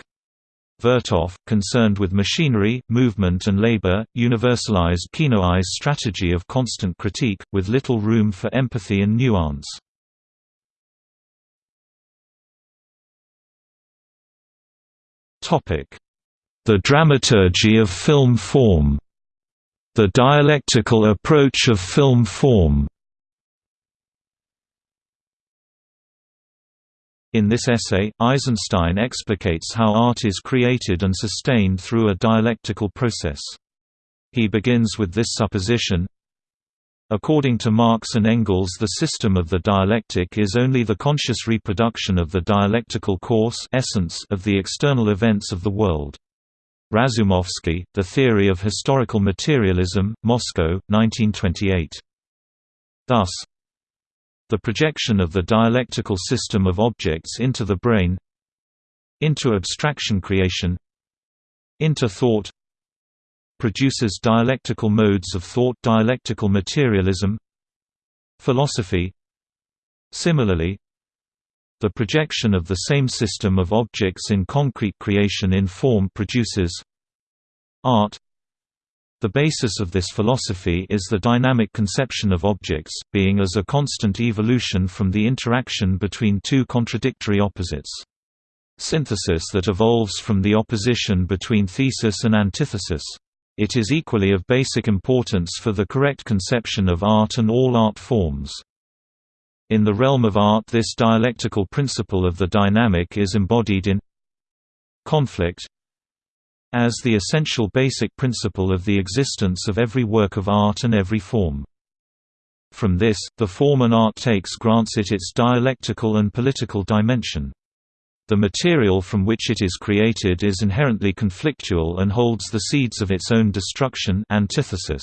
Vertov, concerned with machinery, movement and labor, universalized Kino-Eye's strategy of constant critique, with little room for empathy and nuance. The dramaturgy of film form The dialectical approach of film form In this essay, Eisenstein explicates how art is created and sustained through a dialectical process. He begins with this supposition, According to Marx and Engels the system of the dialectic is only the conscious reproduction of the dialectical course essence of the external events of the world. Razumovsky, The Theory of Historical Materialism, Moscow, 1928. Thus, the projection of the dialectical system of objects into the brain into abstraction creation into thought produces dialectical modes of thought dialectical materialism philosophy. Similarly the projection of the same system of objects in concrete creation in form produces art the basis of this philosophy is the dynamic conception of objects, being as a constant evolution from the interaction between two contradictory opposites. Synthesis that evolves from the opposition between thesis and antithesis. It is equally of basic importance for the correct conception of art and all art forms. In the realm of art this dialectical principle of the dynamic is embodied in conflict, as the essential basic principle of the existence of every work of art and every form. From this, the form an art takes grants it its dialectical and political dimension. The material from which it is created is inherently conflictual and holds the seeds of its own destruction antithesis.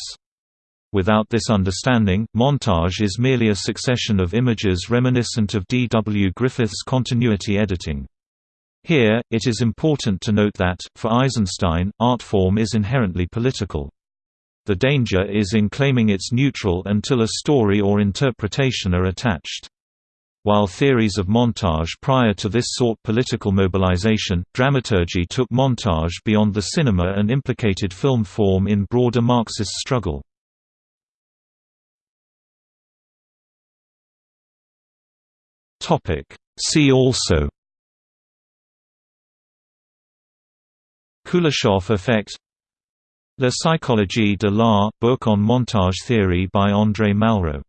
Without this understanding, montage is merely a succession of images reminiscent of D. W. Griffith's continuity editing. Here, it is important to note that, for Eisenstein, art form is inherently political. The danger is in claiming it's neutral until a story or interpretation are attached. While theories of montage prior to this sought political mobilization, dramaturgy took montage beyond the cinema and implicated film form in broader Marxist struggle. See also Kuleshov effect La psychologie de l'art, book on montage theory by André Malraux